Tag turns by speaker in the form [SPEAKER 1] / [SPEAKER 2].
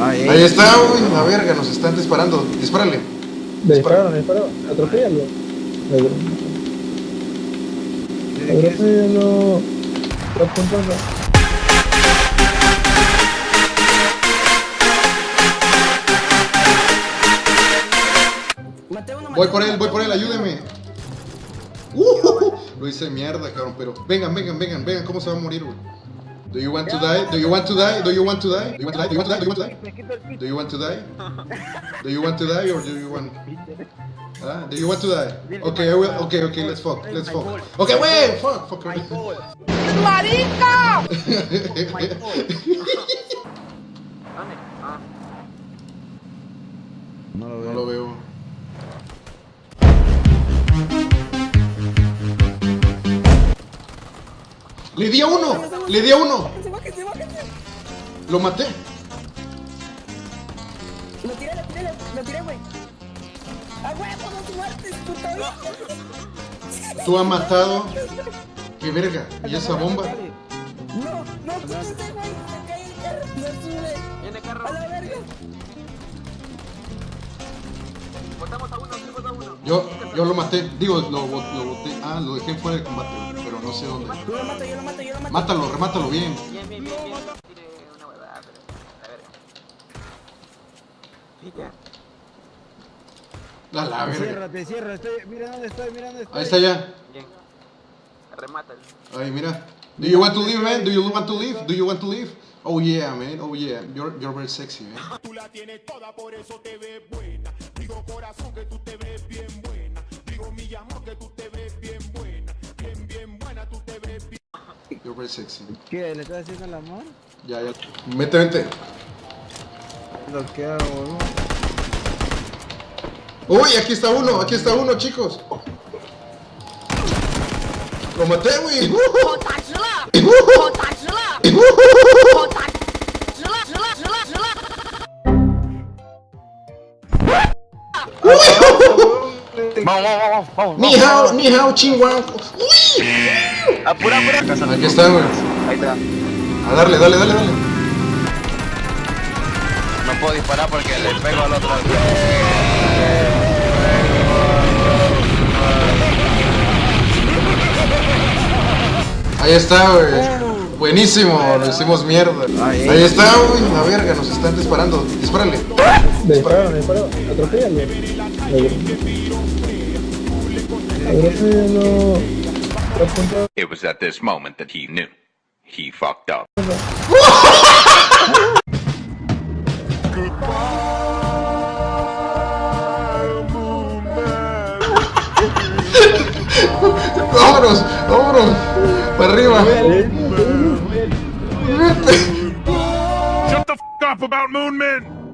[SPEAKER 1] Ahí,
[SPEAKER 2] Ahí está, uy, la verga, nos están disparando. Dispárale.
[SPEAKER 3] Me dispararon, me dispararon. Está apuntando.
[SPEAKER 2] Voy por él, voy por él, ayúdeme. Uh, lo hice mierda, cabrón, pero vengan, vengan, vengan, vengan, ¿cómo se va a morir, güey? Do you want to die? Do you want to die? Do you want to die? Do you want to die? Do you want to die? Do you want to die? Do you want to die? Do you want to die or do you want? Ah, do you want to die? Okay, I will. Okay, okay, let's fuck, let's fuck. Okay, wait, fuck, fuck.
[SPEAKER 4] ¡Marica!
[SPEAKER 1] ¿Dónde? Ah,
[SPEAKER 3] No lo
[SPEAKER 2] No lo veo. Le di a uno, le di a uno. Lo maté.
[SPEAKER 4] Lo tiré, lo tiré, lo tiré, güey. ¡A huevo, no te muertes, puta vida!
[SPEAKER 2] Tú has matado. Qué verga. ¿Y esa bomba?
[SPEAKER 4] No, no, quítate, güey. Se cae el carro, no sube.
[SPEAKER 1] viene carro.
[SPEAKER 4] A la verga.
[SPEAKER 1] Botamos a uno, botamos a uno.
[SPEAKER 2] Yo, yo lo maté. Digo, lo, lo boté. Ah, lo dejé fuera de combate, no sé dónde.
[SPEAKER 4] Yo lo mato, yo lo mato, yo lo mato.
[SPEAKER 2] Mátalo, remátalo bien.
[SPEAKER 1] Bien, bien, bien, bien. Tire una huevada, pero. A ver. Sí, ya.
[SPEAKER 2] A la verga.
[SPEAKER 3] Ciérrate, cierra, estoy, mira dónde estoy, mira dónde estoy.
[SPEAKER 2] Ahí está ya.
[SPEAKER 1] Bien. Remátalo.
[SPEAKER 2] Ahí, mira. Do you want to leave, man? Do you want to leave? Do you want to leave? Oh yeah, man. Oh yeah. You're, you're very sexy, man.
[SPEAKER 5] Tú la tienes toda, por eso te ves buena. Digo corazón que tú te ves bien buena. Digo mi
[SPEAKER 2] You're very sexy.
[SPEAKER 3] ¿Qué? ¿Le estás haciendo el amor?
[SPEAKER 2] Ya, ya.
[SPEAKER 3] Vete, vete. Bloqueado, boludo.
[SPEAKER 2] Uy, aquí está uno, aquí está uno, chicos. Lo maté, güey.
[SPEAKER 1] Vamos, vamos, vamos.
[SPEAKER 2] Ni hao, ni hao, chingua. Uy.
[SPEAKER 1] Apura, apura.
[SPEAKER 2] Aquí está, güey.
[SPEAKER 1] Ahí está.
[SPEAKER 2] A darle, dale, dale, dale.
[SPEAKER 1] No puedo disparar porque le pego al otro.
[SPEAKER 2] Ahí está, güey. Buenísimo, lo hicimos mierda. Ahí está, güey. La verga, nos están disparando. Dispárale.
[SPEAKER 3] Me dispararon, me dispararon. Atropéllalo. Está apuntando.
[SPEAKER 6] It was at this moment that he knew. He fucked up.
[SPEAKER 2] Vámonos, vámonos. Para arriba.
[SPEAKER 5] Shut the f up about Moon Men.